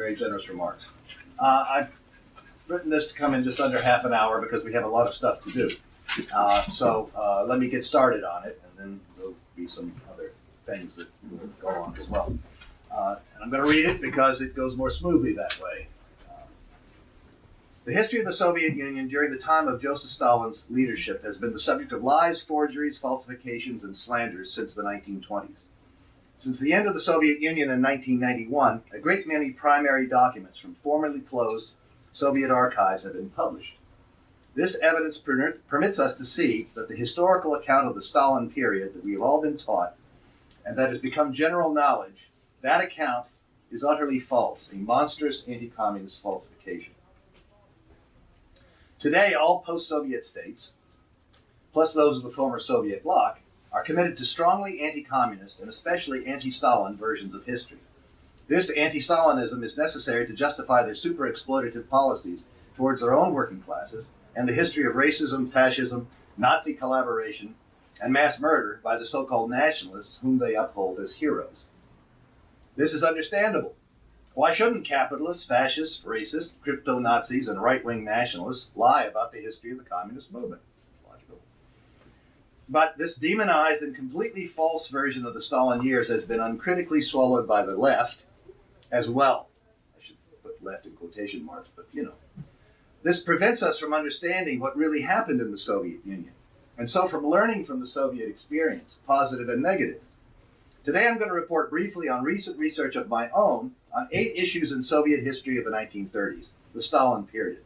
very generous remarks. Uh, I've written this to come in just under half an hour because we have a lot of stuff to do. Uh, so uh, let me get started on it, and then there'll be some other things that will go on as well. Uh, and I'm going to read it because it goes more smoothly that way. The history of the Soviet Union during the time of Joseph Stalin's leadership has been the subject of lies, forgeries, falsifications, and slanders since the 1920s. Since the end of the Soviet Union in 1991, a great many primary documents from formerly closed Soviet archives have been published. This evidence per- permits us to see that the historical account of the Stalin period that we have all been taught and that has become general knowledge, that account is utterly false, a monstrous anti communist falsification. Today, all post Soviet states, plus those of the former Soviet bloc, are committed to strongly anti communist and especially anti Stalin versions of history. This anti Stalinism is necessary to justify their super exploitative policies towards their own working classes and the history of racism, fascism, Nazi collaboration, and mass murder by the so called nationalists whom they uphold as heroes. This is understandable. Why shouldn't capitalists, fascists, racists, crypto Nazis, and right wing nationalists lie about the history of the communist movement? But this demonized and completely false version of the Stalin years has been uncritically swallowed by the left as well. I should put left in quotation marks, but you know. This prevents us from understanding what really happened in the Soviet Union, and so from learning from the Soviet experience, positive and negative. Today I'm going to report briefly on recent research of my own on eight issues in Soviet history of the 1930s, the Stalin period.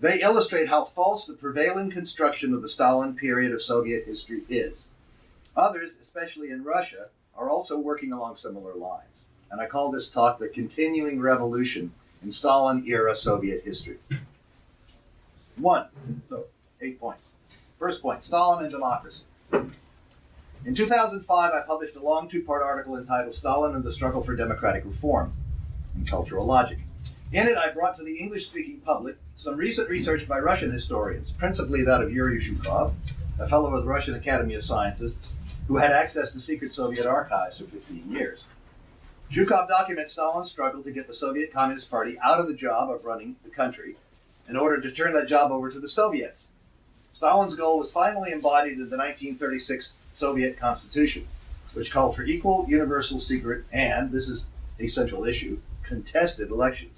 They illustrate how false the prevailing construction of the Stalin period of Soviet history is. Others, especially in Russia, are also working along similar lines and I call this talk The Continuing Revolution in Stalin Era Soviet History. One, so eight points. First point Stalin and Democracy. In 2005, I published a long two part article entitled Stalin and the Struggle for Democratic Reform in Cultural Logic. In it, I brought to the English speaking public some recent research by Russian historians, principally that of Yuri Zhukov, a fellow of the Russian Academy of Sciences, who had access to secret Soviet archives for 15 years. Zhukov documents Stalin's struggle to get the Soviet Communist Party out of the job of running the country in order to turn that job over to the Soviets. Stalin's goal was finally embodied in the 1936 Soviet Constitution, which called for equal, universal, secret, and, this is a central issue, contested elections.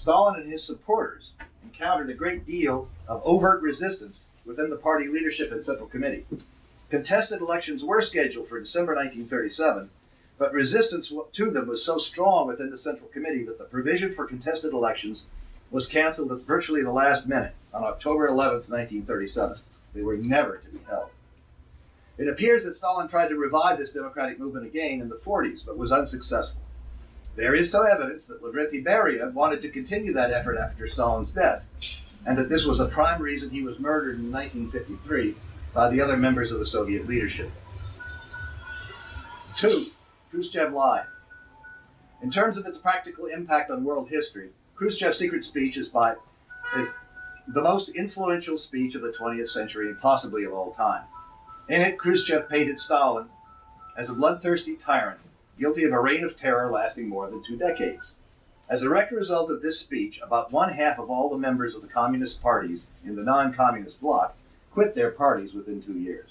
Stalin and his supporters encountered a great deal of overt resistance within the party leadership and Central Committee. Contested elections were scheduled for December 1937, but resistance to them was so strong within the Central Committee that the provision for contested elections was canceled at virtually the last minute on October 11, 1937. They were never to be held. It appears that Stalin tried to revive this democratic movement again in the 40s, but was unsuccessful. There is some evidence that Lavrentiy Beria wanted to continue that effort after Stalin's death, and that this was a prime reason he was murdered in 1953 by the other members of the Soviet leadership. Two, Khrushchev lied. In terms of its practical impact on world history, Khrushchev's secret speech is by is the most influential speech of the 20th century and possibly of all time. In it, Khrushchev painted Stalin as a bloodthirsty tyrant, guilty of a reign of terror lasting more than two decades. As a direct result of this speech, about one half of all the members of the communist parties in the non communist bloc quit their parties within two years.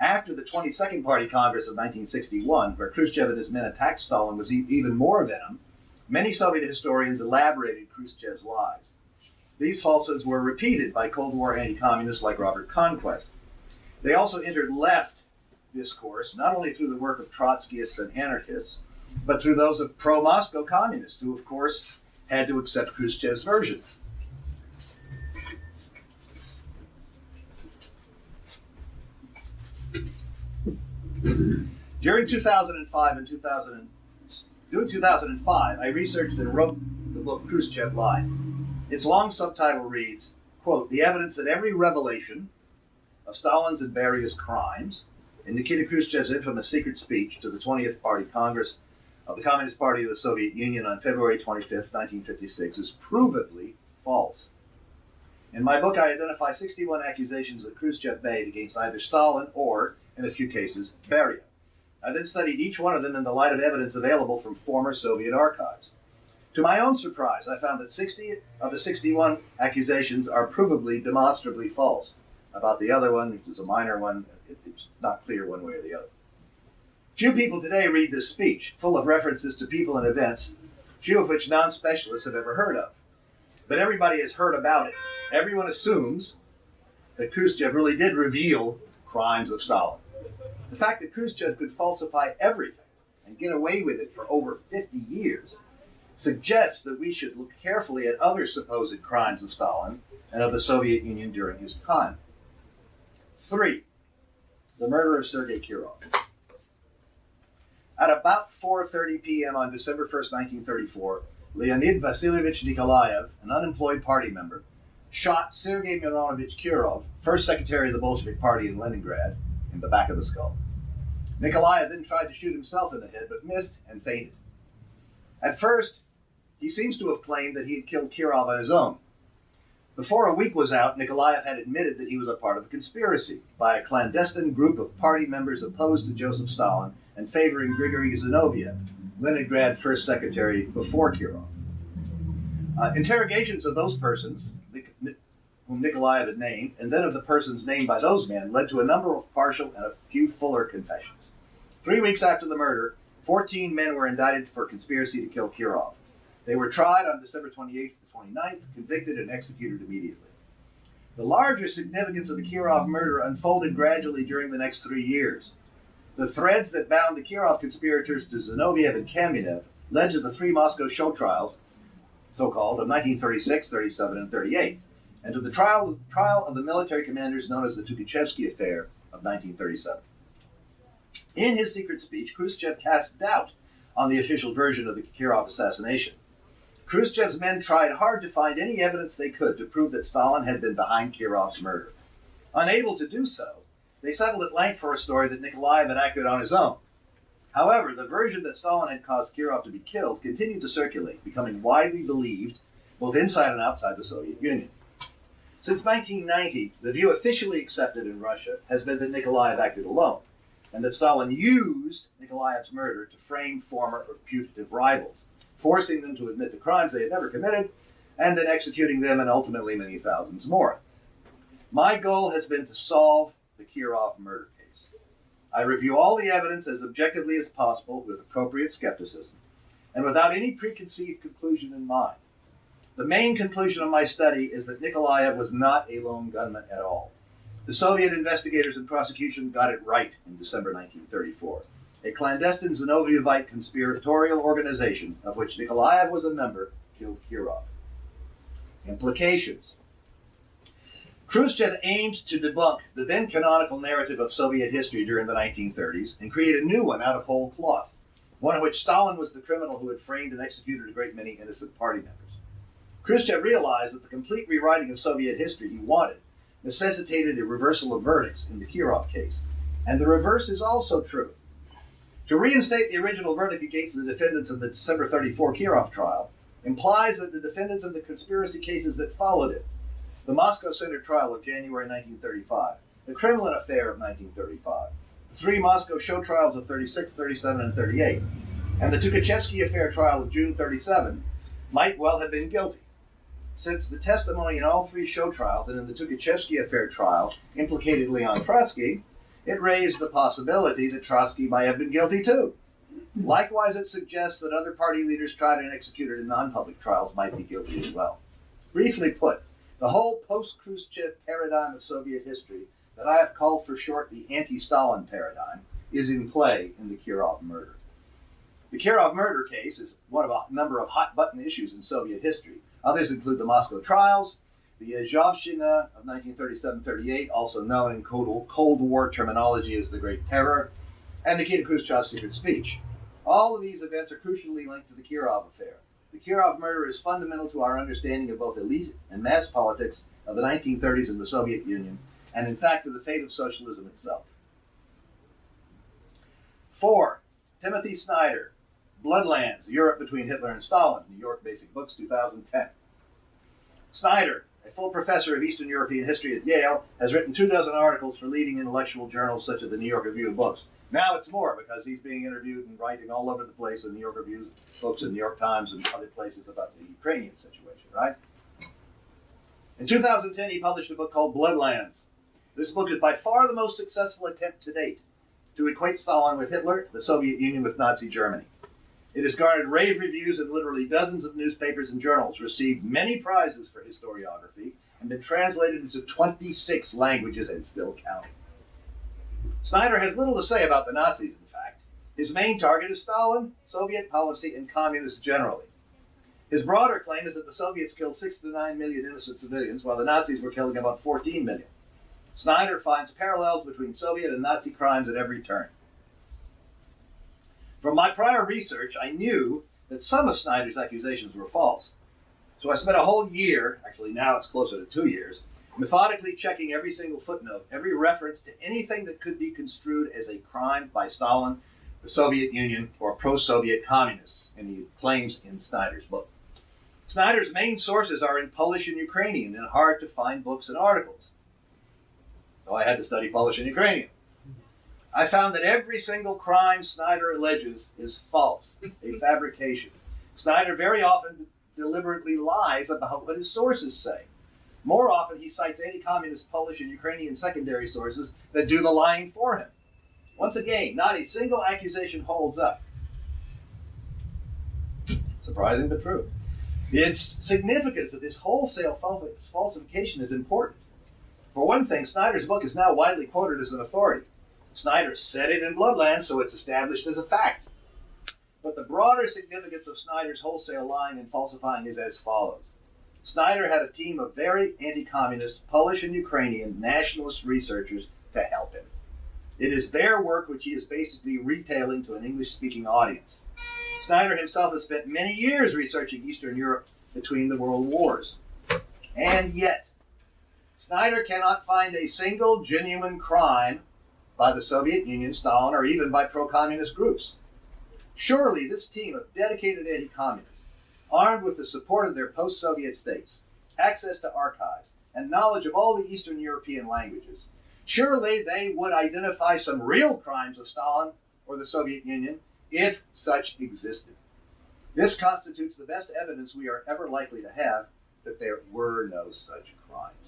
After the 22nd Party Congress of 1961, where Khrushchev and his men attacked Stalin with even more venom, many Soviet historians elaborated Khrushchev's lies. These falsehoods were repeated by Cold War anti communists like Robert Conquest. They also entered left discourse, not only through the work of Trotskyists and anarchists, but through those of pro Moscow communists, who, of course, had to accept Khrushchev's version. During 2005 and 2000, during 2005, I researched and wrote the book Khrushchev Lied. Its long subtitle reads, quote, the evidence that every revelation of Stalin's and Beria's crimes in Nikita Khrushchev's infamous secret speech to the 20th Party Congress of the Communist Party of the Soviet Union on February 25, 1956, is provably false. In my book, I identify 61 accusations that Khrushchev made against either Stalin or in a few cases, Beria. I then studied each one of them in the light of evidence available from former Soviet archives. To my own surprise, I found that 60 of the 61 accusations are provably, demonstrably false. About the other one, which is a minor one, it's not clear one way or the other. Few people today read this speech, full of references to people and events, few of which non specialists have ever heard of. But everybody has heard about it. Everyone assumes that Khrushchev really did reveal crimes of Stalin. The fact that Khrushchev could falsify everything and get away with it for over 50 years suggests that we should look carefully at other supposed crimes of Stalin and of the Soviet Union during his time. Three, the murder of Sergei Kirov. At about 4.30 p.m. on December 1st, 1934, Leonid Vasilievich Nikolaev, an unemployed party member, shot Sergei Mironovich Kirov, first secretary of the Bolshevik Party in Leningrad, in the back of the skull. Nikolaev then tried to shoot himself in the head, but missed and fainted. At first, he seems to have claimed that he had killed Kirov on his own. Before a week was out, Nikolaev had admitted that he was a part of a conspiracy by a clandestine group of party members opposed to Joseph Stalin and favoring Grigory Zinoviev, Leningrad first secretary before Kirov. Uh, interrogations of those persons, whom Nikolaev had named, and then of the persons named by those men, led to a number of partial and a few fuller confessions. Three weeks after the murder, 14 men were indicted for conspiracy to kill Kirov. They were tried on December 28th to 29th, convicted, and executed immediately. The larger significance of the Kirov murder unfolded gradually during the next three years. The threads that bound the Kirov conspirators to Zinoviev and Kamenev led to the three Moscow show trials, so called, of 1936, 37, and 38, and to the trial, trial of the military commanders known as the Tukhachevsky Affair of 1937. In his secret speech, Khrushchev cast doubt on the official version of the Kirov assassination. Khrushchev's men tried hard to find any evidence they could to prove that Stalin had been behind Kirov's murder. Unable to do so, they settled at length for a story that Nikolaev had acted on his own. However, the version that Stalin had caused Kirov to be killed continued to circulate, becoming widely believed both inside and outside the Soviet Union. Since 1990, the view officially accepted in Russia has been that Nikolaev acted alone, and that Stalin used Nikolaev's murder to frame former or putative rivals, forcing them to admit the crimes they had never committed, and then executing them and ultimately many thousands more. My goal has been to solve the Kirov murder case. I review all the evidence as objectively as possible with appropriate skepticism and without any preconceived conclusion in mind. The main conclusion of my study is that Nikolaev was not a lone gunman at all. The Soviet investigators and prosecution got it right in December 1934. A clandestine Zinovievite conspiratorial organization, of which Nikolaev was a member, killed Kirov. Implications Khrushchev aimed to debunk the then canonical narrative of Soviet history during the 1930s and create a new one out of whole cloth, one in which Stalin was the criminal who had framed and executed a great many innocent party members. Khrushchev realized that the complete rewriting of Soviet history he wanted necessitated a reversal of verdicts in the Kirov case. And the reverse is also true. To reinstate the original verdict against the defendants of the December 34 Kirov trial implies that the defendants of the conspiracy cases that followed it, the Moscow Center trial of January 1935, the Kremlin affair of 1935, the three Moscow show trials of 36, 37, and 38, and the Tukhachevsky affair trial of June 37, might well have been guilty since the testimony in all three show trials and in the Tukhachevsky affair trial implicated Leon Trotsky, it raised the possibility that Trotsky might have been guilty too. Likewise, it suggests that other party leaders tried and executed in non public trials might be guilty as well. Briefly put, the whole post Khrushchev paradigm of Soviet history, that I have called for short the anti Stalin paradigm, is in play in the Kirov murder. The Kirov murder case is one of a number of hot button issues in Soviet history Others include the Moscow trials, the Yezhovshchina of 1937-38, also known in Cold, Cold War terminology as the Great Terror, and Nikita Khrushchev's secret speech. All of these events are crucially linked to the Kirov affair. The Kirov murder is fundamental to our understanding of both elite and mass politics of the 1930s in the Soviet Union, and in fact to the fate of socialism itself. Four, Timothy Snyder, Bloodlands, Europe Between Hitler and Stalin, New York Basic Books, 2010. Snyder, a full professor of Eastern European history at Yale, has written two dozen articles for leading intellectual journals such as the New York Review of Books, Now it's more because he's being interviewed and writing all over the place in New York Review, books in New York Times and other places about the Ukrainian situation, right? In 2010, he published a book called Bloodlands. This book is by far the most successful attempt to date to equate Stalin with Hitler, the Soviet Union with Nazi Germany. It has garnered rave reviews in literally dozens of newspapers and journals, received many prizes for historiography, and been translated into 26 languages and still counting. Snyder has little to say about the Nazis, in fact. His main target is Stalin, Soviet policy, and communists generally. His broader claim is that the Soviets killed 6 to 9 million innocent civilians, while the Nazis were killing about 14 million. Snyder finds parallels between Soviet and Nazi crimes at every turn. From my prior research, I knew that some of Snyder's accusations were false. So I spent a whole year, actually now it's closer to two years, methodically checking every single footnote, every reference to anything that could be construed as a crime by Stalin, the Soviet Union, or pro Soviet communists, and he claims in Snyder's book. Snyder's main sources are in Polish and Ukrainian and hard to find books and articles. So I had to study Polish and Ukrainian. I found that every single crime Snyder alleges is false, a fabrication. Snyder very often deliberately lies about what his sources say. More often, he cites anti communist Polish and Ukrainian secondary sources that do the lying for him. Once again, not a single accusation holds up. Surprising but true. The significance of this wholesale falsification is important. For one thing, Snyder's book is now widely quoted as an authority. Snyder said it in Bloodlands, so it's established as a fact. But the broader significance of Snyder's wholesale lying and falsifying is as follows. Snyder had a team of very anti communist Polish and Ukrainian nationalist researchers to help him. It is their work which he is basically retailing to an English speaking audience. Snyder himself has spent many years researching Eastern Europe between the world wars. And yet, Snyder cannot find a single genuine crime by the Soviet Union, Stalin, or even by pro communist groups. Surely this team of dedicated anti communists, armed with the support of their post Soviet states, access to archives, and knowledge of all the Eastern European languages, surely they would identify some real crimes of Stalin or the Soviet Union if such existed. This constitutes the best evidence we are ever likely to have that there were no such crimes.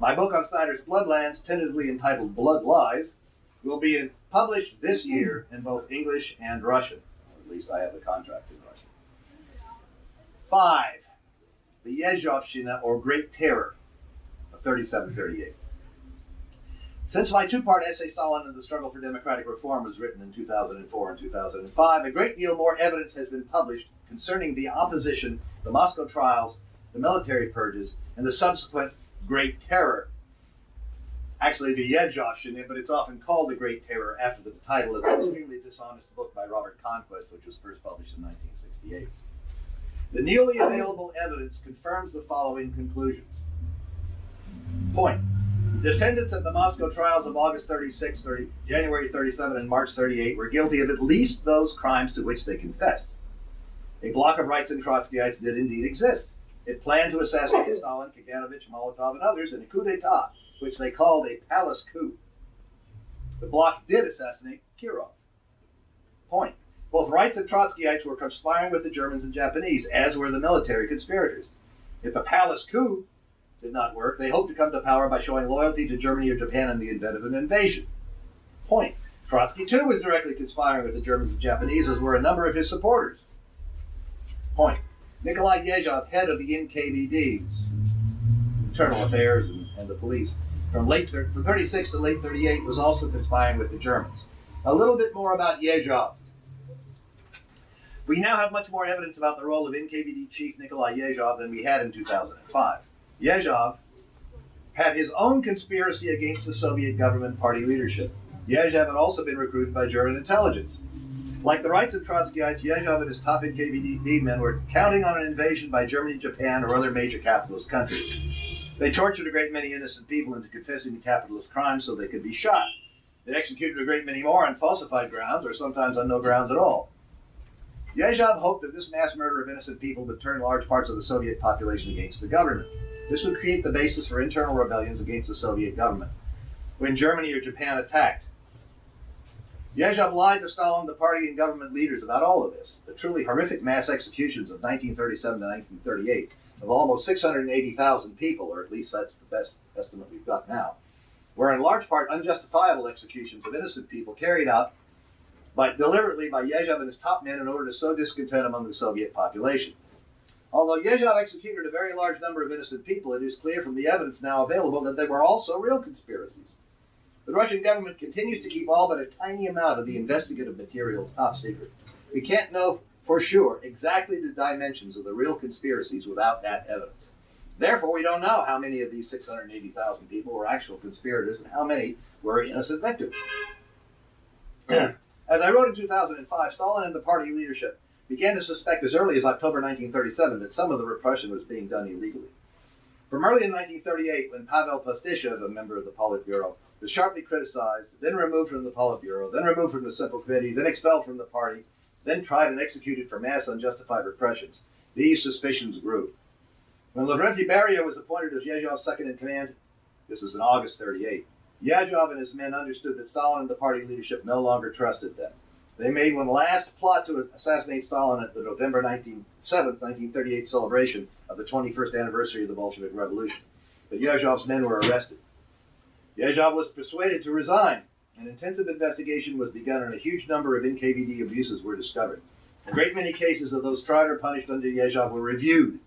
My book on Snyder's Bloodlands, tentatively entitled Blood Lies, will be published this year in both English and Russian. At least I have the contract in Russian. Five, the Yezhovshchina, or Great Terror of 3738. Since my two part essay, Stalin and the Struggle for Democratic Reform, was written in 2004 and 2005, a great deal more evidence has been published concerning the opposition, the Moscow trials, the military purges, and the subsequent Great Terror. Actually, the Yezhovshchina, but it's often called the Great Terror after the title of an extremely dishonest book by Robert Conquest, which was first published in 1968. The newly available evidence confirms the following conclusions. Point. The defendants at the Moscow trials of August 36, 30, January 37, and March 38 were guilty of at least those crimes to which they confessed. A bloc of rights and Trotskyites did indeed exist. It planned to assassinate Stalin, Kaganovich, Molotov, and others in a coup d'etat, which they called a palace coup. The bloc did assassinate Kirov. Point. Both Rights and Trotskyites were conspiring with the Germans and Japanese, as were the military conspirators. If the palace coup did not work, they hoped to come to power by showing loyalty to Germany or Japan in the event of an invasion. Point. Trotsky, too, was directly conspiring with the Germans and Japanese, as were a number of his supporters. Point. Nikolai Yezhov, head of the NKVD, Internal Affairs and, and the police, from late from 36 to late 38, was also conspiring with the Germans. A little bit more about Yezhov. We now have much more evidence about the role of NKVD chief Nikolai Yezhov than we had in 2005. Yezhov had his own conspiracy against the Soviet government party leadership. Yezhov had also been recruited by German intelligence. Like the rights of Trotskyites, Yezhov and his top NKVD men were counting on an invasion by Germany, Japan, or other major capitalist countries. They tortured a great many innocent people into confessing to capitalist crimes so they could be shot. They executed a great many more on falsified grounds, or sometimes on no grounds at all. Yezhov hoped that this mass murder of innocent people would turn large parts of the Soviet population against the government. This would create the basis for internal rebellions against the Soviet government. When Germany or Japan attacked, Yezhov lied to Stalin, the party, and government leaders about all of this. The truly horrific mass executions of 1937 to 1938 of almost 680,000 people, or at least that's the best estimate we've got now, were in large part unjustifiable executions of innocent people carried out by, deliberately by Yezhov and his top men in order to sow discontent among the Soviet population. Although Yezhov executed a very large number of innocent people, it is clear from the evidence now available that they were also real conspiracies. The Russian government continues to keep all but a tiny amount of the investigative materials top secret. We can't know for sure exactly the dimensions of the real conspiracies without that evidence. Therefore, we don't know how many of these 680,000 people were actual conspirators and how many were innocent victims. as I wrote in 2005, Stalin and the party leadership began to suspect as early as October 1937 that some of the repression was being done illegally. From early in 1938, when Pavel Postyshev, a member of the Politburo, was sharply criticized, then removed from the Politburo, then removed from the Central Committee, then expelled from the party, then tried and executed for mass unjustified repressions, these suspicions grew. When Lavrenti Beria was appointed as Yezhov's second in command, this was in August 38, Yezhov and his men understood that Stalin and the party leadership no longer trusted them. They made one last plot to assassinate Stalin at the November 19, 7, 1938 celebration of the 21st anniversary of the Bolshevik Revolution. But Yezhov's men were arrested. Yezhov was persuaded to resign. An intensive investigation was begun and a huge number of NKVD abuses were discovered. A great many cases of those tried or punished under Yezhov were reviewed.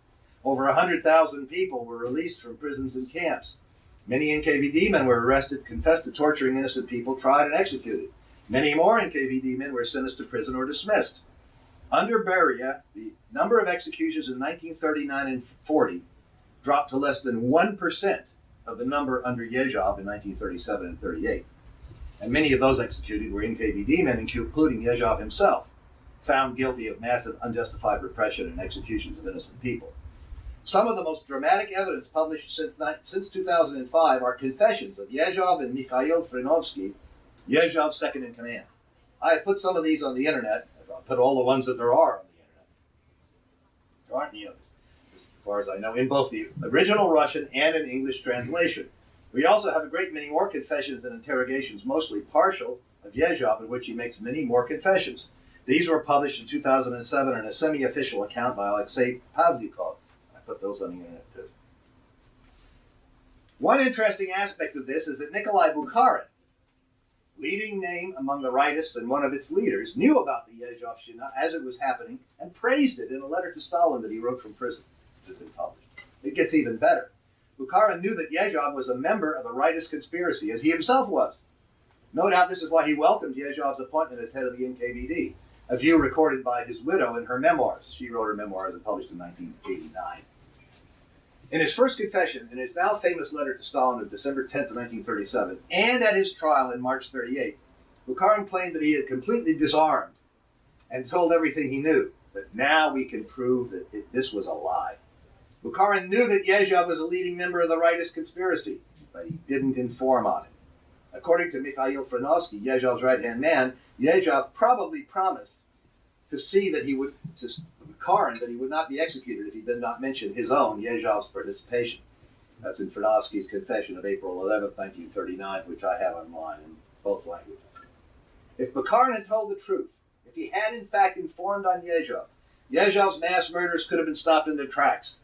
Over 100,000 people were released from prisons and camps. Many NKVD men were arrested, confessed to torturing innocent people, tried, and executed. Many more NKVD men were sentenced to prison or dismissed. Under Beria, the number of executions in 1939 and 40 dropped to less than 1% of the number under Yezhov in 1937 and 38. And many of those executed were NKVD men, including Yezhov himself, found guilty of massive unjustified repression and executions of innocent people. Some of the most dramatic evidence published since, since 2005 are confessions of Yezhov and Mikhail Frinovsky, Yezhov's second in command. I have put some of these on the internet. I've put all the ones that there are on the internet. There aren't any others, far as I know, in both the original Russian and an English translation. We also have a great many more confessions and interrogations, mostly partial, of Yezhov, in which he makes many more confessions. These were published in 2007 in a semi-official account by Alexei Pavlyukov I put those on the internet too. One interesting aspect of this is that Nikolai Bukharin, leading name among the rightists and one of its leaders, knew about the Yezhovshchina as it was happening and praised it in a letter to Stalin that he wrote from prison, has been published. It gets even better. Bukharin knew that Yezhov was a member of the rightist conspiracy, as he himself was. No doubt this is why he welcomed Yezhov's appointment as head of the NKVD, a view recorded by his widow in her memoirs. She wrote her memoirs and published in 1989. In his first confession, in his now famous letter to Stalin of December 10, 1937, and at his trial in March 38, Bukharin claimed that he had completely disarmed and told everything he knew. But now we can prove that it, this was a lie. Bukharin knew that Yezhov was a leading member of the rightist conspiracy, but he didn't inform on it. According to Mikhail Frinovsky, Yezhov's right-hand man, Yezhov probably promised to see that he would to Karin that he would not be executed if he did not mention his own Yezhov's participation. That's in Frinovsky's confession of April 11, 1939, which I have online in both languages. If Bukharin had told the truth, if he had in fact informed on Yezhov, Yezhov's mass murders could have been stopped in their tracks.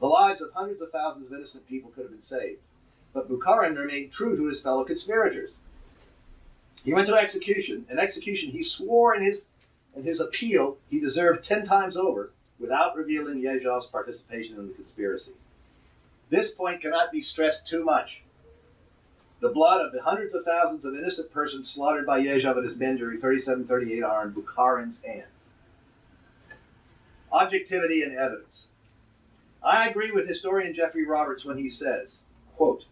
The lives of hundreds of thousands of innocent people could have been saved. But Bukharin remained true to his fellow conspirators. He went to execution, an execution he swore in his and his appeal he deserved ten times over without revealing Yezhov's participation in the conspiracy. This point cannot be stressed too much. The blood of the hundreds of thousands of innocent persons slaughtered by Yezhov and his men during 3738 are in Bukharin's hands. Objectivity and evidence. I agree with historian Geoffrey Roberts when he says, quote,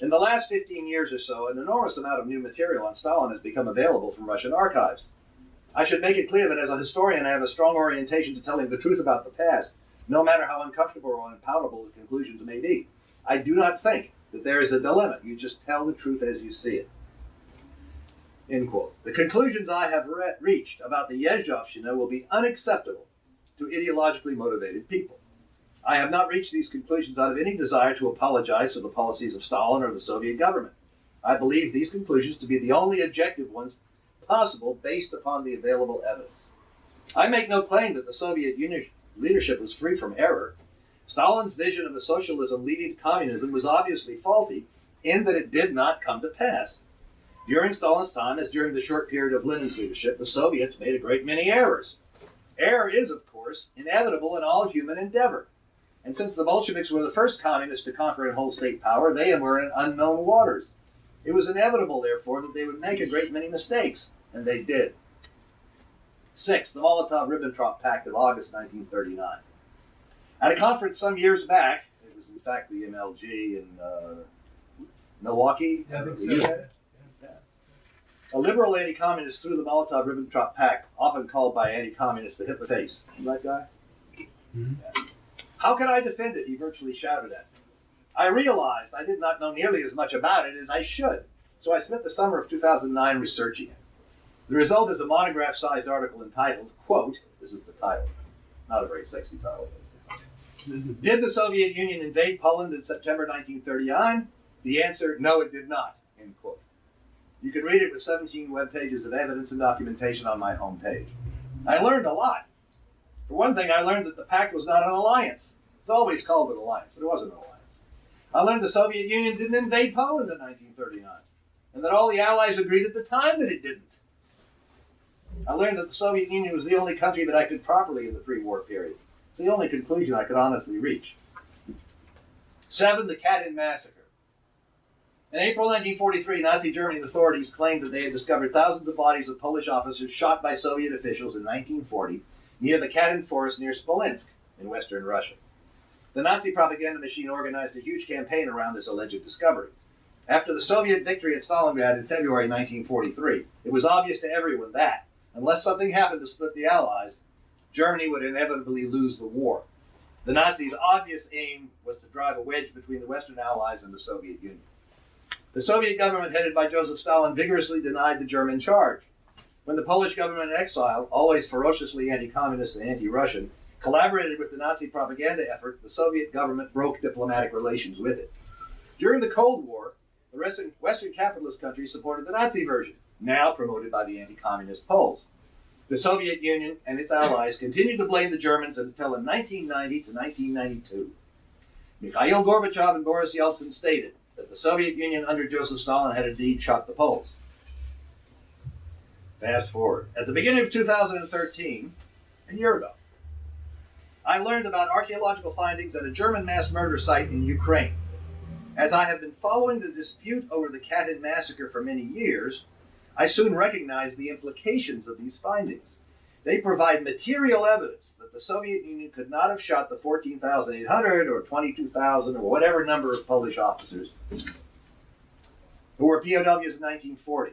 in the last 15 years or so, an enormous amount of new material on Stalin has become available from Russian archives. I should make it clear that as a historian, I have a strong orientation to telling the truth about the past, no matter how uncomfortable or unpalatable the conclusions may be. I do not think that there is a dilemma. You just tell the truth as you see it. End quote. The conclusions I have re- reached about the Yezhovshchina will be unacceptable to ideologically motivated people. I have not reached these conclusions out of any desire to apologize for the policies of Stalin or the Soviet government. I believe these conclusions to be the only objective ones possible based upon the available evidence. I make no claim that the Soviet Union leadership was free from error. Stalin's vision of a socialism leading to communism was obviously faulty in that it did not come to pass. During Stalin's time, as during the short period of Lenin's leadership, the Soviets made a great many errors. Error is, of course, inevitable in all human endeavor. And since the Bolsheviks were the first communists to conquer and hold state power, they were in unknown waters. It was inevitable, therefore, that they would make a great many mistakes, and they did. Six, the Molotov Ribbentrop Pact of August 1939. At a conference some years back, it was in fact the MLG in uh, Milwaukee. Yeah, I think the so. a liberal anti-communist threw the Molotov-Ribbentrop Pact, often called by anti-communists the Hitler face. You that guy? Mhm. Yeah. How can I defend it? He virtually shouted at me. I realized I did not know nearly as much about it as I should, so I spent the summer of 2009 researching it. The result is a monograph-sized article entitled, quote, this is the title, not a very sexy title. Did the Soviet Union invade Poland in September 1939? The answer, no, it did not, end quote. You can read it with 17 web pages of evidence and documentation on my homepage. I learned a lot. For one thing, I learned that the pact was not an alliance. It's always called an alliance, but it wasn't an alliance. I learned the Soviet Union didn't invade Poland in 1939, and that all the Allies agreed at the time that it didn't. I learned that the Soviet Union was the only country that acted properly in the pre-war period. It's the only conclusion I could honestly reach. Seven, the Katyn massacre. In April 1943, Nazi Germany authorities claimed that they had discovered thousands of bodies of Polish officers shot by Soviet officials in 1940 near the Katyn forest near Smolensk in western Russia. The Nazi propaganda machine organized a huge campaign around this alleged discovery. After the Soviet victory at Stalingrad in February 1943, it was obvious to everyone that, unless something happened to split the Allies, Germany would inevitably lose the war. The Nazis' obvious aim was to drive a wedge between the Western Allies and the Soviet Union. The Soviet government, headed by Joseph Stalin, vigorously denied the German charge. When the Polish government in exile, always ferociously anti communist and anti Russian, collaborated with the Nazi propaganda effort, the Soviet government broke diplomatic relations with it. During the Cold War, the Western, Western capitalist countries supported the Nazi version, now promoted by the anti communist Poles. The Soviet Union and its allies continued to blame the Germans until in 1990 to 1992. Mikhail Gorbachev and Boris Yeltsin stated that the Soviet Union under Joseph Stalin had indeed shot the Poles. Fast forward. At the beginning of 2013, a year ago, I learned about archaeological findings at a German mass murder site in Ukraine. As I have been following the dispute over the Katyn massacre for many years, I soon recognized the implications of these findings. They provide material evidence that the Soviet Union could not have shot the 14,800 or 22,000 or whatever number of Polish officers who were POWs in 1940.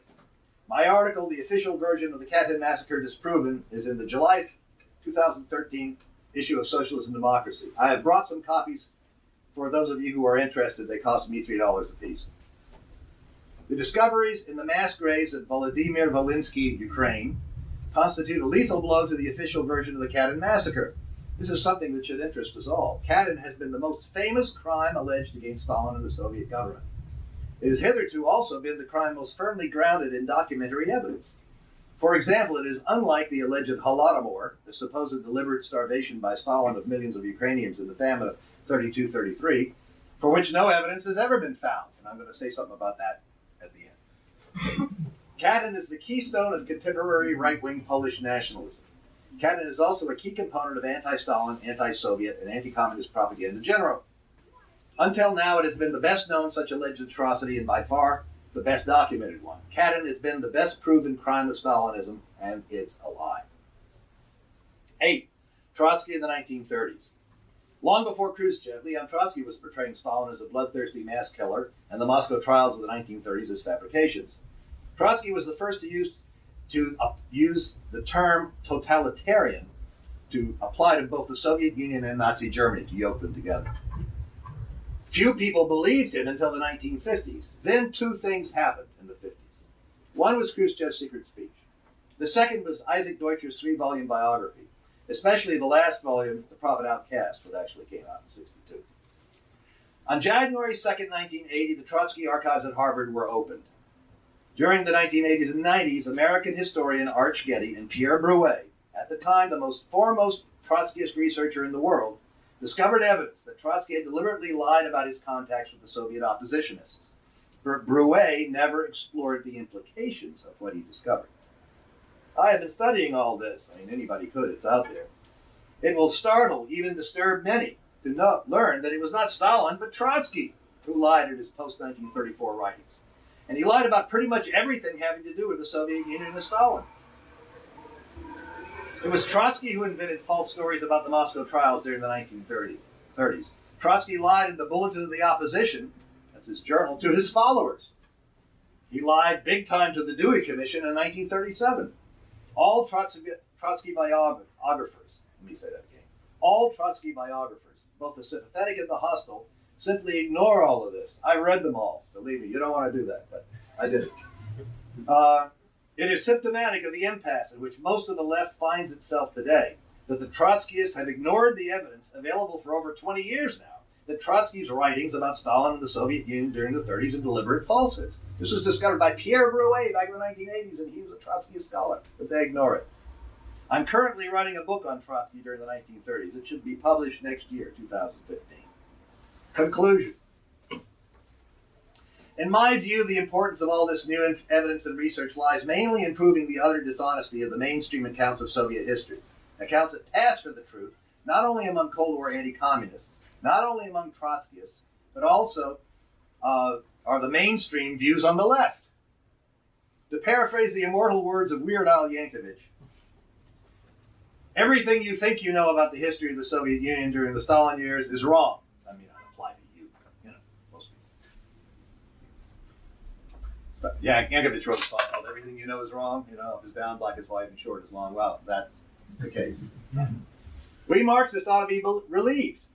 My article, The Official Version of the Katyn Massacre Disproven, is in the July 2013 issue of Socialism and Democracy. I have brought some copies for those of you who are interested. They cost me $3 a piece. The discoveries in the mass graves at Volodymyr Volinsky, Ukraine, constitute a lethal blow to the official version of the Katyn massacre. This is something that should interest us all. Katyn has been the most famous crime alleged against Stalin and the Soviet government. It has hitherto also been the crime most firmly grounded in documentary evidence. For example, it is unlike the alleged Holodomor, the supposed deliberate starvation by Stalin of millions of Ukrainians in the famine of 32 33, for which no evidence has ever been found. And I'm going to say something about that at the end. Katyn is the keystone of contemporary right wing Polish nationalism. Katyn is also a key component of anti Stalin, anti Soviet, and anti communist propaganda in general. Until now, it has been the best known such alleged atrocity and by far the best documented one. Katyn has been the best proven crime of Stalinism, and it's a lie. Eight, Trotsky in the 1930s. Long before Khrushchev, Leon Trotsky was portraying Stalin as a bloodthirsty mass killer, and the Moscow trials of the 1930s as fabrications. Trotsky was the first to use to use the term totalitarian to apply to both the Soviet Union and Nazi Germany to yoke them together. Few people believed it until the 1950s. Then two things happened in the 50s. One was Khrushchev's secret speech. The second was Isaac Deutscher's three-volume biography, especially the last volume, The Prophet Outcast, which actually came out in 62. On January 2nd, 1980, the Trotsky archives at Harvard were opened. During the 1980s and 90s, American historian Arch Getty and Pierre Broué, at the time the most foremost Trotskyist researcher in the world, discovered evidence that Trotsky had deliberately lied about his contacts with the Soviet oppositionists. But Broué never explored the implications of what he discovered. I have been studying all this. I mean, anybody could, it's out there. It will startle, even disturb many, to know, learn that it was not Stalin, but Trotsky who lied in his post 1934 writings. And he lied about pretty much everything having to do with the Soviet Union and Stalin. It was Trotsky who invented false stories about the Moscow trials during the 1930s. Trotsky lied in the Bulletin of the Opposition, that's his journal, to his followers. He lied big time to the Dewey Commission in 1937. All Trotsky, Trotsky biographers, let me say that again, all Trotsky biographers, both the sympathetic and the hostile, simply ignore all of this. I read them all. Believe me, you don't want to do that, but I did it. Uh, it is symptomatic of the impasse in which most of the left finds itself today that the Trotskyists have ignored the evidence available for over 20 years now that Trotsky's writings about Stalin and the Soviet Union during the 30s are deliberate falsehoods. This was discovered by Pierre Broué back in the 1980s, and he was a Trotskyist scholar, but they ignore it. I'm currently writing a book on Trotsky during the 1930s. It should be published next year, 2015. Conclusion. In my view, the importance of all this new evidence and research lies mainly in proving the utter dishonesty of the mainstream accounts of Soviet history. Accounts that pass for the truth, not only among Cold War anti communists, not only among Trotskyists, but also uh, are the mainstream views on the left. To paraphrase the immortal words of Weird Al Yankovic, everything you think you know about the history of the Soviet Union during the Stalin years is wrong. Yeah, Yankovic wrote a song called "Everything You Know Is Wrong." You know, up is down, black is white, and short is long. Well, that's the case. Mm-hmm. We Marxists ought to be relieved.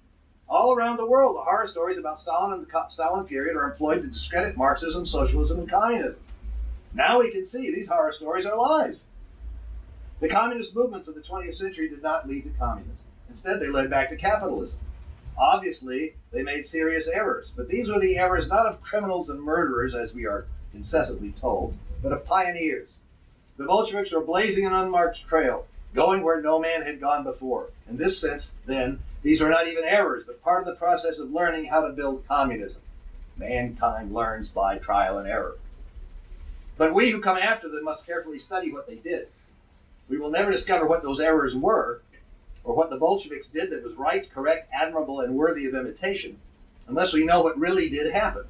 All around the world, the horror stories about Stalin and the Stalin period are employed to discredit Marxism, socialism, and communism. Now we can see these horror stories are lies. The communist movements of the 20th century did not lead to communism. Instead, they led back to capitalism. Obviously, they made serious errors, but these were the errors not of criminals and murderers, as we are incessantly told, but of pioneers. The Bolsheviks were blazing an unmarked trail, going where no man had gone before. In this sense, then, these are not even errors, but part of the process of learning how to build communism. Mankind learns by trial and error. But we who come after them must carefully study what they did. We will never discover what those errors were, or what the Bolsheviks did that was right, correct, admirable, and worthy of imitation, unless we know what really did happen.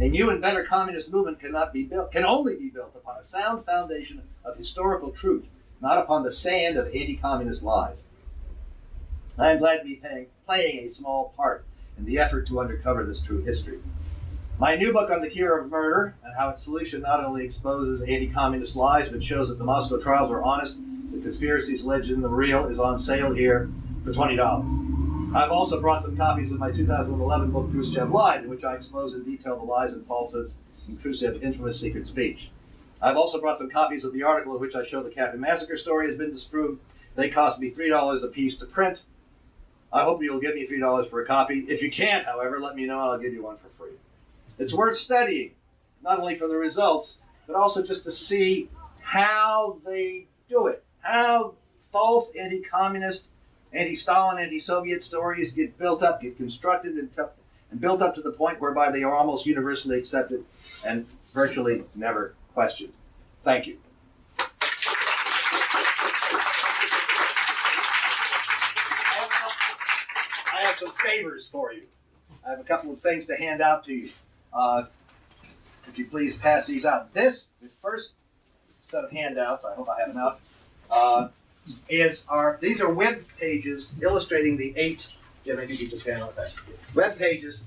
A new and better communist movement cannot be built, can only be built upon a sound foundation of historical truth, not upon the sand of anti-communist lies. I am glad to be paying, playing a small part in the effort to uncover this true history. My new book on the Kirov murder and how its solution not only exposes anti-communist lies, but shows that the Moscow trials were honest, the conspiracies legend, the real, is on sale here for twenty dollars. I've also brought some copies of my 2011 book, Khrushchev Lied, in which I expose in detail the lies and falsehoods in Khrushchev's infamous secret speech. I've also brought some copies of the article in which I show the Katyn Massacre story has been disproved. They cost me $3 a piece to print. I hope you'll give me $3 for a copy. If you can't, however, let me know and I'll give you one for free. It's worth studying, not only for the results, but also just to see how they do it, how false anti communist anti-Stalin, anti-Soviet stories get built up, get constructed and, and built up to the point whereby they are almost universally accepted and virtually never questioned. Thank you. I have some favors for you. I have a couple of things to hand out to you. Uh, could you please pass these out? This, this first set of handouts, I hope I have enough. Uh, is our these are web pages illustrating the eight. Yeah, maybe you just handle that. Web pages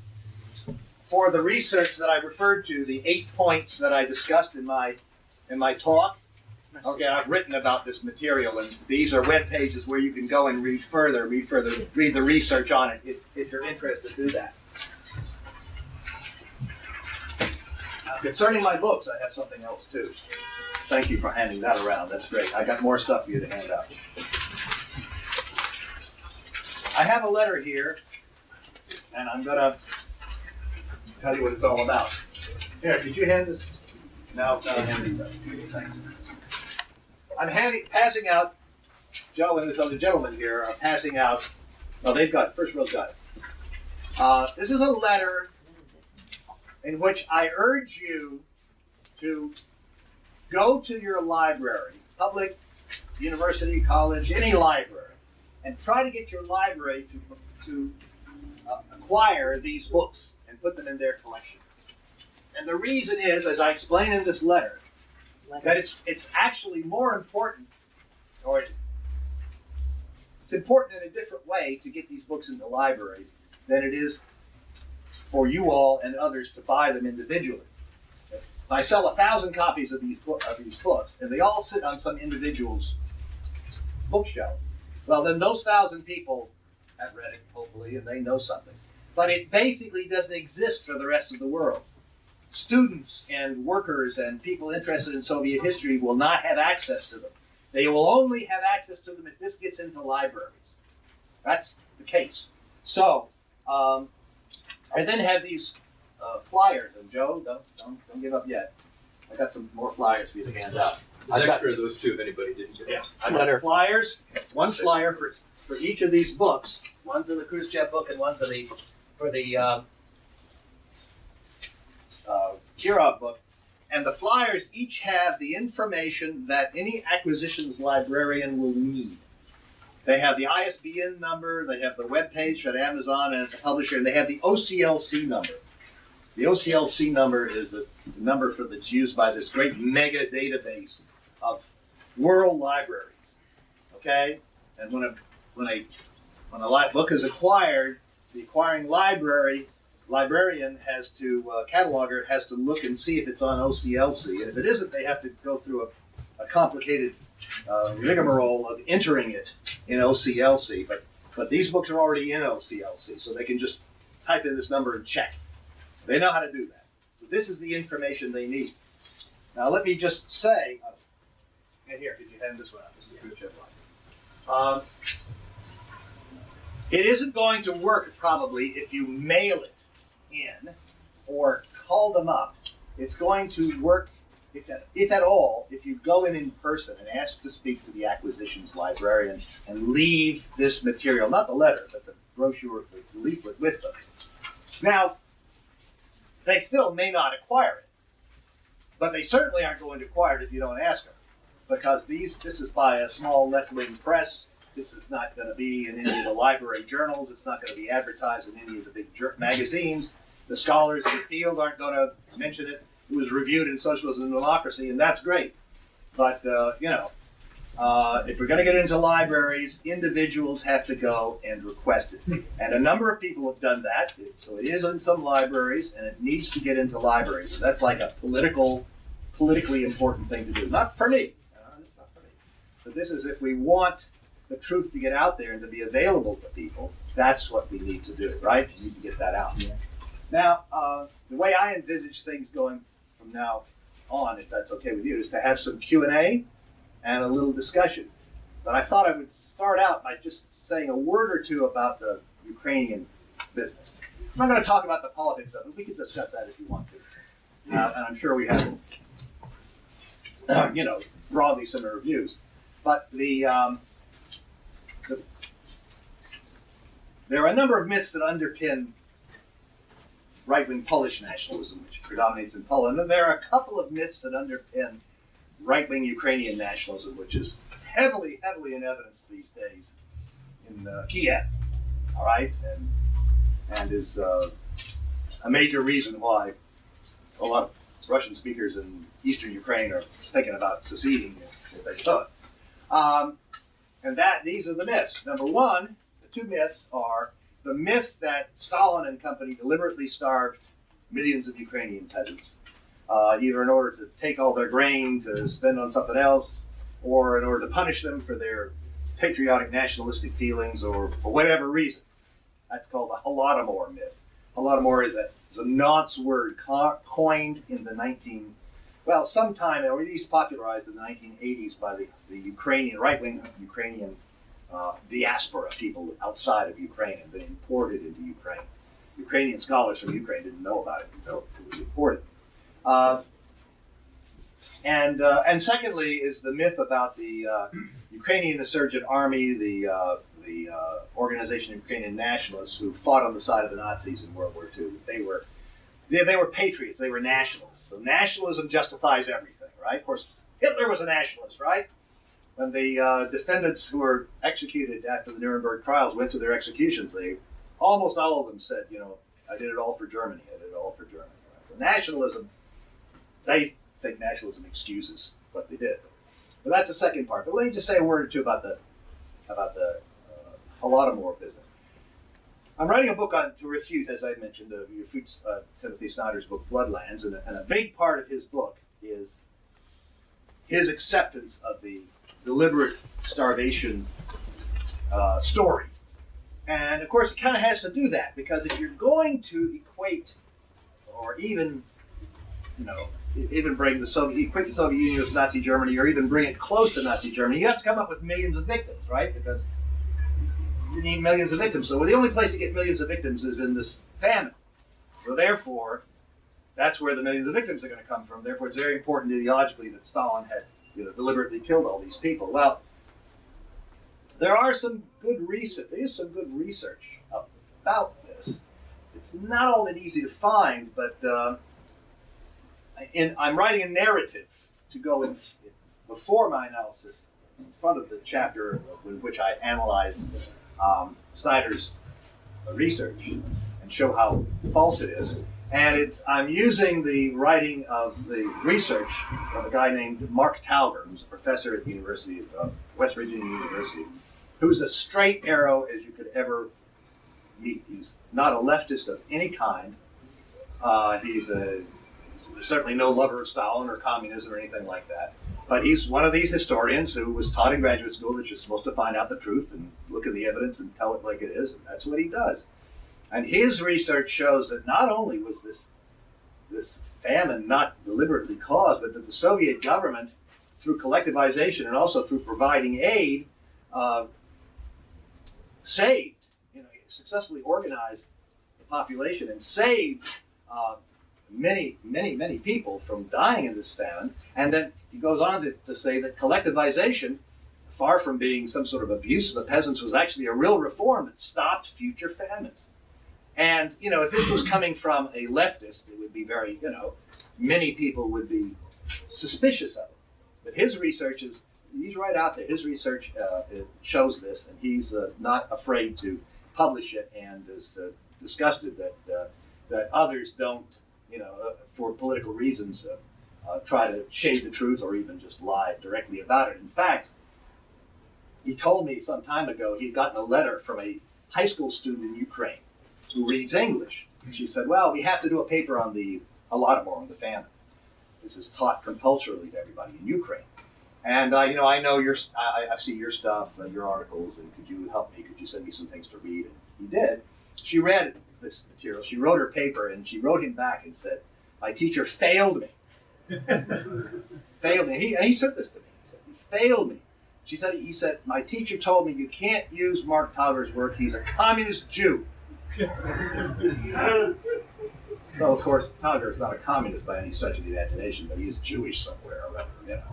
for the research that I referred to, the eight points that I discussed in my in my talk. Okay, I've written about this material, and these are web pages where you can go and read further, read further, read the research on it if, if you're interested. to Do that. Concerning my books, I have something else too. Thank you for handing that around. That's great. I got more stuff for you to hand out. I have a letter here, and I'm going to tell you what it's all about. Here, did you hand this? Now, now hand these out. Thanks. I'm handing, passing out, Joe and this other gentleman here are passing out, well, they've got, first got it. Uh, this is a letter in which I urge you to go to your library, public, university, college, any library, and try to get your library to, to uh, acquire these books and put them in their collection. And the reason is, as I explain in this letter, that it's it's actually more important, or it's important in a different way to get these books into libraries than it is for you all and others to buy them individually. If I sell a thousand copies of these of these books, and they all sit on some individual's bookshelf, well, then those thousand people have read it, hopefully, and they know something. But it basically doesn't exist for the rest of the world students and workers and people interested in Soviet history will not have access to them. They will only have access to them if this gets into libraries. That's the case. So, um, I then have these uh, flyers, and Joe, don't, don't, don't give up yet. I got some more flyers for you to hand out. I've got- extra of those two if anybody didn't get it. Yeah, I got flyers, one flyer for, for each of these books. One for the Khrushchev book and one for the, for the, um, uh, Kirov book. And the flyers each have the information that any acquisitions librarian will need. They have the ISBN number, they have the web page for Amazon and the publisher, and they have the OCLC number. The OCLC number is the number for that's used by this great mega database of world libraries. Okay, and when a when a when a book is acquired, the acquiring library librarian has to uh, cataloger has to look and see if it's on OCLC, and if it isn't, they have to go through a, a complicated uh, rigmarole of entering it in OCLC. But but these books are already in OCLC, so they can just type in this number and check. They know how to do that. So this is the information they need. Now let me just say, uh, and here, could you hand this one out? This is a good chip line. Um, it isn't going to work probably if you mail it in or call them up. It's going to work, if at, if at all, if you go in in person and ask to speak to the acquisitions librarian and leave this material, not the letter, but the brochure, the leaflet with them. Now, they still may not acquire it, but they certainly aren't going to acquire it if you don't ask them, because these this is by a small left-wing press. This is not going to be in any of the library journals. It's not going to be advertised in any of the big magazines. The scholars in the field aren't going to mention it. Was reviewed in Socialism and Democracy, and that's great. But uh, you know, uh, if we're going to get into libraries, individuals have to go and request it, and a number of people have done that. So it is in some libraries, and it needs to get into libraries. So that's like a political, politically important thing to do. Not for me. Uh, it's not for me. But this is if we want the truth to get out there and to be available to people. That's what we need to do, right? We need to get that out. Yeah. Now, uh, the way I envisage things going from now on, if that's okay with you, is to have some Q and A and a little discussion. But I thought I would start out by just saying a word or two about the Ukrainian business. I'm not going to talk about the politics of it. We can discuss that if you want to, uh, and I'm sure we have, you know, broadly similar views. But the, um, the there are a number of myths that underpin right-wing Polish nationalism, which predominates in Poland, and there are a couple of myths that underpin right-wing Ukrainian nationalism, which is heavily, heavily in evidence these days in uh, Kiev. All right, and and is uh, a major reason why a lot of Russian speakers in eastern Ukraine are thinking about seceding if, if they could. Um, and that these are the myths. Number one, the two myths are the myth that Stalin and company deliberately starved millions of Ukrainian peasants, uh, either in order to take all their grain to spend on something else, or in order to punish them for their patriotic nationalistic feelings, or for whatever reason. That's called the Holodomor myth. Holodomor is a, is a nonce word co- coined in the 19, well, sometime, or at least popularized in the 1980s by the, the Ukrainian, right wing Ukrainian uh, diaspora, people outside of Ukraine, and then imported into Ukraine. Ukrainian scholars from Ukraine didn't know about it until it was imported. Uh, And uh, and secondly is the myth about the uh, Ukrainian insurgent army, the uh, the uh, organization of Ukrainian nationalists who fought on the side of the Nazis in World War II. They were they, they were patriots. They were nationalists. So nationalism justifies everything, right? Of course, Hitler was a nationalist, right? When the uh, defendants who were executed after the Nuremberg trials went to their executions, they almost all of them said, you know, I did it all for Germany. I did it all for Germany. Right? nationalism, they think nationalism excuses what they did. But that's the second part. But let me just say a word or two about the about the uh, Holodomor business. I'm writing a book on to refute, as I mentioned, to refute uh, Timothy Snyder's book Bloodlands, and a, and a big part of his book is his acceptance of the deliberate starvation uh, story. And of course, it kind of has to do that because if you're going to equate or even, you know, even bring the Soviet, equate the Soviet Union with Nazi Germany or even bring it close to Nazi Germany, you have to come up with millions of victims, right? Because you need millions of victims. So the only place to get millions of victims is in this famine. So therefore, that's where the millions of victims are going to come from. Therefore, it's very important ideologically that Stalin had you know, deliberately killed all these people. Well, there are some good research. There is some good research about this. It's not all that easy to find, but uh, in, I'm writing a narrative to go in before my analysis in front of the chapter in which I analyze um, Snyder's research and show how false it is. And it's I'm using the writing of the research of a guy named Mark Tauger, who's a professor at the University of uh, West Virginia University, who's a straight arrow as you could ever meet. He's not a leftist of any kind. Uh, he's a certainly no lover of Stalin or communism or anything like that. But he's one of these historians who was taught in graduate school that you're supposed to find out the truth and look at the evidence and tell it like it is, and that's what he does. And his research shows that not only was this this famine not deliberately caused, but that the Soviet government, through collectivization and also through providing aid, uh, saved, you know, successfully organized the population and saved uh, many, many, many people from dying in this famine. And then he goes on to, to say that collectivization, far from being some sort of abuse of the peasants, was actually a real reform that stopped future famines. And, you know, if this was coming from a leftist, it would be very, you know, many people would be suspicious of it. But his research is, he's right out there. His research uh, shows this, and he's uh, not afraid to publish it and is uh, disgusted that, uh, that others don't, you know, uh, for political reasons, uh, try to shade the truth or even just lie directly about it. In fact, he told me some time ago he'd gotten a letter from a high school student in Ukraine who reads English. She said, "Well, we have to do a paper on the a lot more on the famine. This is taught compulsorily to everybody in Ukraine." And uh, you know, I know your, I, I see your stuff, uh, your articles, and could you help me? Could you send me some things to read? And he did. She read this material. She wrote her paper, and she wrote him back and said, "My teacher failed me. failed me." He, and he said this to me. He said, "He failed me." She said, "He said my teacher told me you can't use Mark Tauger's work. He's a communist Jew." so of course, Tauger is not a communist by any stretch of the imagination, but he is Jewish somewhere or other, you know.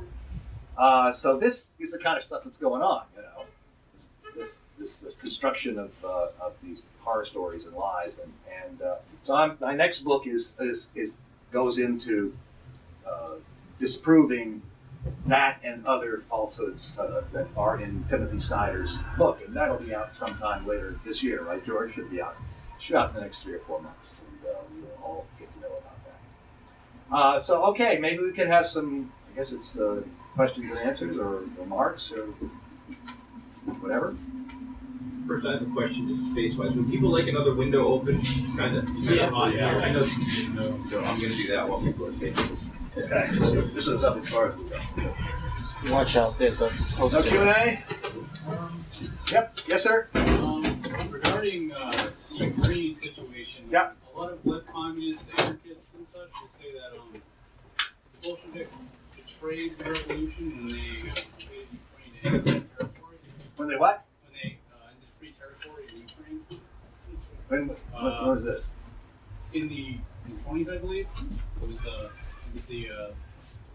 Uh, so this is the kind of stuff that's going on, you know. This this, this, this construction of, uh, of these horror stories and lies, and and uh, so I'm, my next book is is, is goes into uh, disproving that and other falsehoods uh, that are in Timothy Snyder's book, and that'll be out sometime later this year, right, George? Should be out shot in the next three or four months, and uh, we will all get to know about that. So, okay, maybe we could have some, I guess it's questions and answers or remarks or whatever. First, I have a question, just space-wise. When people like another window open, kind of, yeah, yeah, I know. So I'm going to do that while people are facing. Okay, this one's up as far as we go. Watch out, there's a No poster. Q and A. Yep. Yes, sir. Um, regarding uh, the Ukraine situation, Yeah. a lot of left communists, anarchists, and such will say that um, the Bolsheviks betrayed the revolution when they uh, invaded Ukraine and territory. When they what? When they uh, entered free territory in Ukraine When? When, when was this? in the in the 20s, I believe. It was uh, with the uh,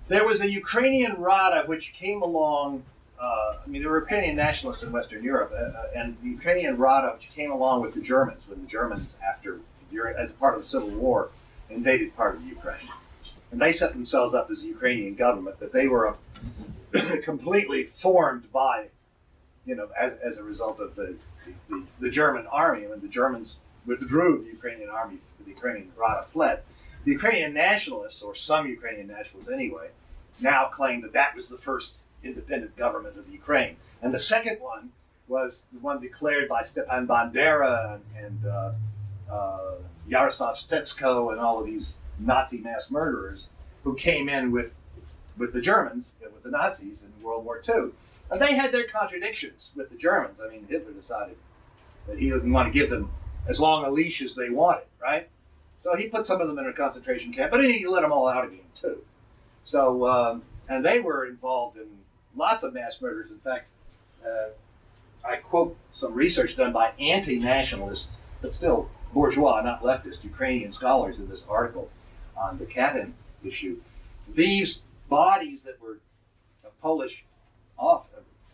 There was a Ukrainian Rada which came along. Uh, I mean, there were Ukrainian nationalists in Western Europe, uh, uh, and the Ukrainian Rada which came along with the Germans when the Germans, after as part of the Civil War, invaded part of Ukraine, and they set themselves up as a Ukrainian government, but they were uh, completely formed by, you know, as, as a result of the, the, the German army. When the Germans withdrew, the Ukrainian army, the Ukrainian Rada fled. The Ukrainian nationalists, or some Ukrainian nationalists anyway, now claim that that was the first independent government of Ukraine. And the second one was the one declared by Stepan Bandera and, and uh, uh, Yaroslav Stetsko and all of these Nazi mass murderers who came in with, with the Germans, with the Nazis in World War II. And they had their contradictions with the Germans. I mean, Hitler decided that he didn't want to give them as long a leash as they wanted, right? So he put some of them in a concentration camp, but he let them all out again, too. So, um, and they were involved in lots of mass murders. In fact, uh, I quote some research done by anti nationalist, but still bourgeois, not leftist, Ukrainian scholars in this article on the Katyn issue. These bodies that were Polish, off,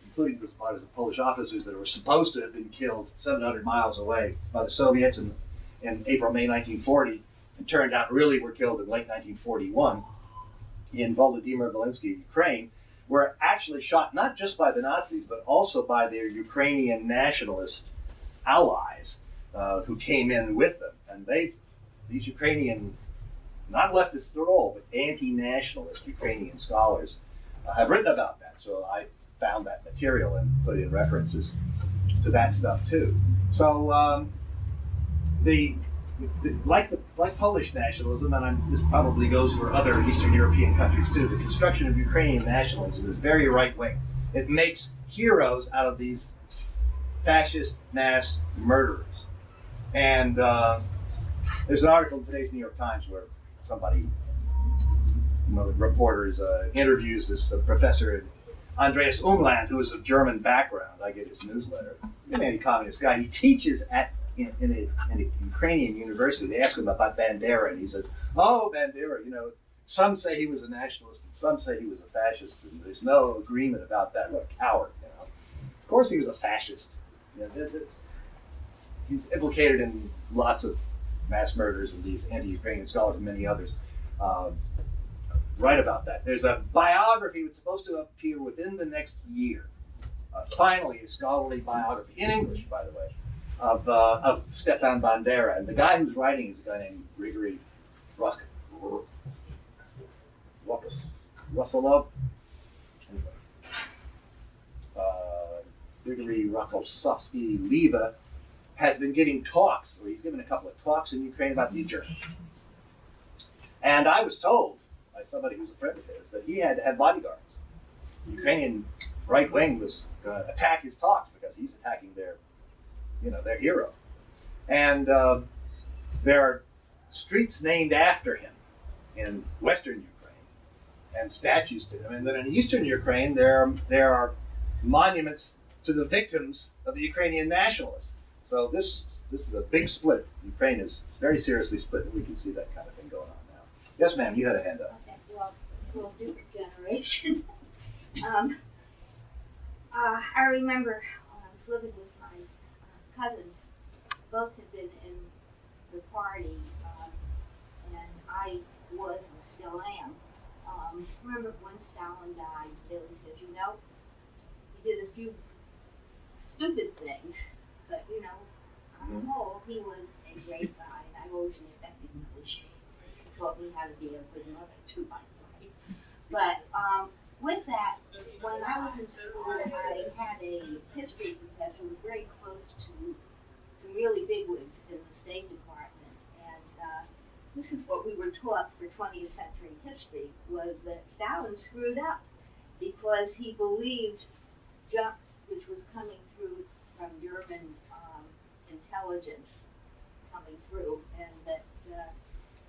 including the bodies of Polish officers that were supposed to have been killed 700 miles away by the Soviets in, in April, May 1940, and turned out really were killed in late 1941 in Volodymyr Volynsky, Ukraine, were actually shot not just by the Nazis, but also by their Ukrainian nationalist allies uh, who came in with them. And they, these Ukrainian, not leftists at all, but anti-nationalist Ukrainian scholars uh, have written about that. So I found that material and put in references to that stuff too. So um, the, the like the, like Polish nationalism, and I'm, this probably goes for other Eastern European countries too. The construction of Ukrainian nationalism is very right wing. It makes heroes out of these fascist mass murderers. And uh, there's an article in today's New York Times where somebody, one of the reporters, uh, interviews this uh, professor Andreas Umland, who is of German background. I get his newsletter. An anti-communist guy. He teaches at in, in, a, in a Ukrainian university. They asked him about Bandera, and he said, "Oh, Bandera, you know, some say he was a nationalist, and some say he was a fascist, and there's no agreement about that. What a coward, you know." Of course, he was a fascist. You know, he's implicated in lots of mass murders, and these anti-Ukrainian scholars and many others. Um, write about that. There's a biography that's supposed to appear within the next year. Uh, finally, a scholarly biography in English, by the way, of, uh, of Stepan Bandera. And the guy who's writing is a guy named Grigory Ruk- Rukus, Rusilov. Anyway. Uh, Grigory Liebe has been giving talks, or he's given a couple of talks in Ukraine about the Germans. And I was told by somebody who's a friend of his that he had to have bodyguards. The Ukrainian right wing was going to attack his talks because he's attacking their, you know, their hero. And uh, there are streets named after him in Western Ukraine and statues to him. And then in Eastern Ukraine, there there are monuments to the victims of the Ukrainian nationalists. So this this is a big split. Ukraine is very seriously split, and we can see that kind of thing going on now. Yes, ma'am, you had a hand up. Okay, well, well, Duke generation. um, uh, I remember when I was living with my uh, cousins, both had been in the party, um, and I was and still am. Um, remember when Stalin died, Billy said, you know, he did a few stupid things, but you know, on the whole, he was a great guy, and I've always respected him. He taught me how to be a good mother too, by the way. But um, with that, when I was in school, I had a history professor who was very close to some really bigwigs in the State Department, and uh, this is what we were taught for 20th century history: was that Stalin screwed up because he believed junk which was coming through from German um, intelligence coming through, and that uh,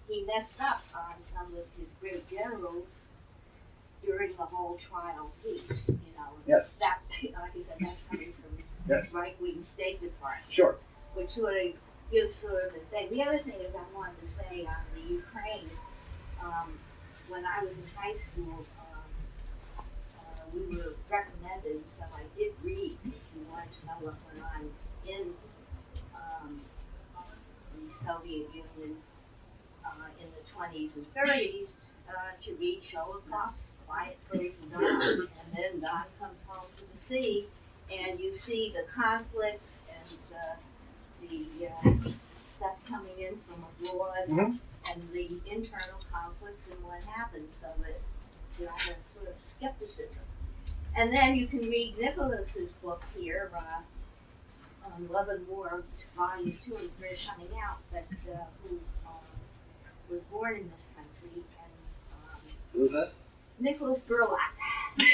he messed up on some of his great generals during the whole trial piece. You know, Yes. that like I said, that's coming from Yes, right wing State Department, sure. which sort of gives sort of a thing. The other thing is I wanted to say on the Ukraine. Um, when I was in high school, we were recommended, so I did you wanted to know what went on in, um, the Soviet Union, uh, in the twenties and thirties, uh, to read Sholokhov's Quiet Flows the Don. And then Don comes home to the sea, and you see the conflicts and, uh, the, uh, stuff coming in from abroad Mhm. and the internal conflicts and what happens, so that you have a sort of skepticism. And then you can read Nicholas's book here, uh, um, Love and War, volumes two and three coming out, but, uh, who, um, was born in this country and, um, Who's that? Nicholas Burlak.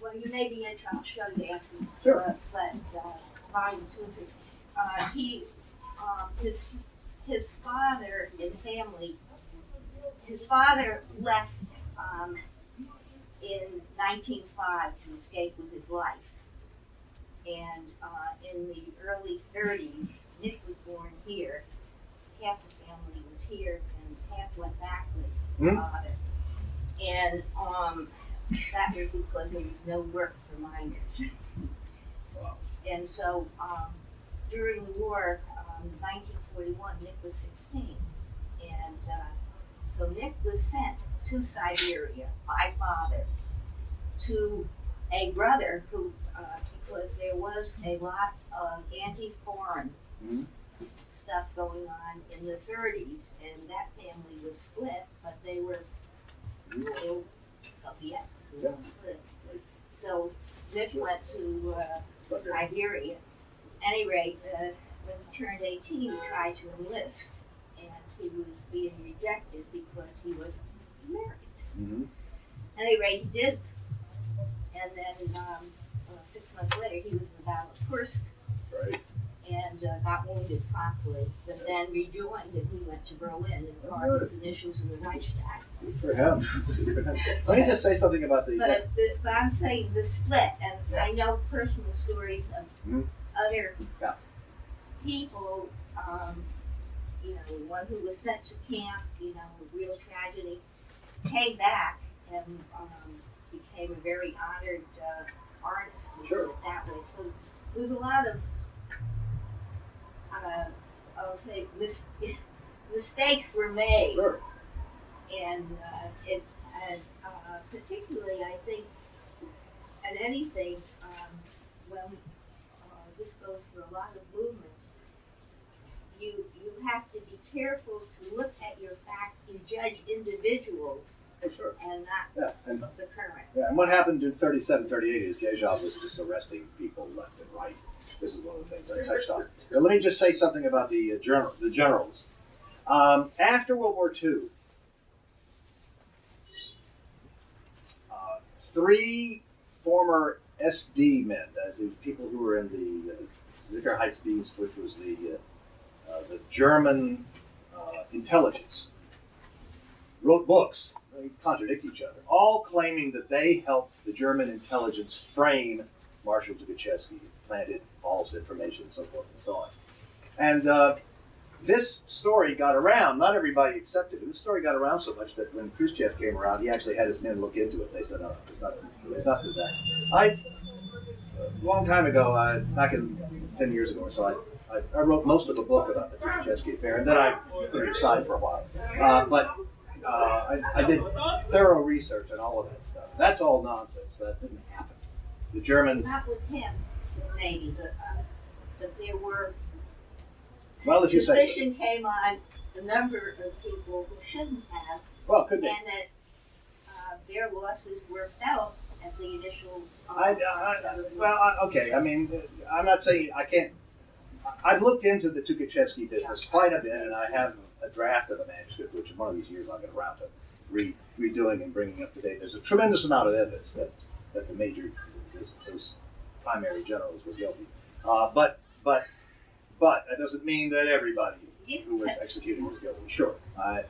Well, you may be interested, I'll show you after. Sure. uh, But, uh, volume two and three, uh, he, um, his, his father and family, his father left, um, in nineteen five to escape with his life. And, uh, in the early thirties, Nick was born here, half the family was here, and half went back with Hmm. his father. And, um, that was because there was no work for miners. Wow. And so, um, during the war, um, nineteen forty-one, Nick was sixteen. And, uh, so Nick was sent to Siberia by father to a brother who, uh, because there was a lot of anti-foreign Mhm. stuff going on in the thirties, and that family was split, but they were loyal Soviet. Yeah. So Nick went to, uh, Siberia. Any rate, uh, when he turned eighteen, he tried to enlist, and he was being rejected because he was American. Mm-hmm. Any rate, he did. And then, um, uh, six months later, he was in the Battle of Kursk Right. and uh, got wounded promptly, but then rejoined and he went to Berlin and carved his initials in the Reichstag. Good for him. Good for him. Let me just say something about the. But, the, but I'm saying the split, and I know personal stories of Mhm. other Yeah. people, um, you know, one who was sent to camp, you know, a real tragedy, came back and um, became a very honored uh, artist Sure. that way. So there's a lot of, uh, I'll say, mis- mistakes were made Sure. and uh, it uh, particularly I think at anything um, when uh, this goes for a lot of movements, you you have to be careful to look at your fact and judge individuals Oh, sure. and Yeah. And, the current. yeah. And what happened in 37, 38 is Yezhov was just arresting people left and right. This is one of the things I touched on. Now, let me just say something about the uh, general, the generals. Um, after World War II, uh, three former SD men, as in people who were in the uh, Sicherheitsdienst, which was the uh, uh, the German uh, intelligence, wrote books. They contradict each other, all claiming that they helped the German intelligence frame Marshal Tukhachevsky, planted false information, and so forth and so on. And uh, this story got around. Not everybody accepted it. This story got around so much that when Khrushchev came around, he actually had his men look into it. They said, "No, there's nothing. There's nothing to that." I, a long time ago, uh, back in ten years ago or so, I, I, I wrote most of a book about the Tukhachevsky affair, and then I put it aside for a while. Uh, but uh, I, I did thorough research on all of that stuff. That's all nonsense. That didn't happen. The Germans. Not with him, maybe, but uh, but there were Well, if you say so. suspicion came on a number of people who shouldn't have. Well, could be. and that uh, their losses were felt at the initial. I, I, well, I, okay. I mean, I'm not saying I can't. I've looked into the Tukhachevsky business quite a bit, and I have a draft of the manuscript, which in one of these years I'll get around to re, redoing and bringing up to date. There's a tremendous amount of evidence that, that the major, those, those primary generals were guilty. Uh, but, but, but that doesn't mean that everybody who was executed was guilty. Sure, I,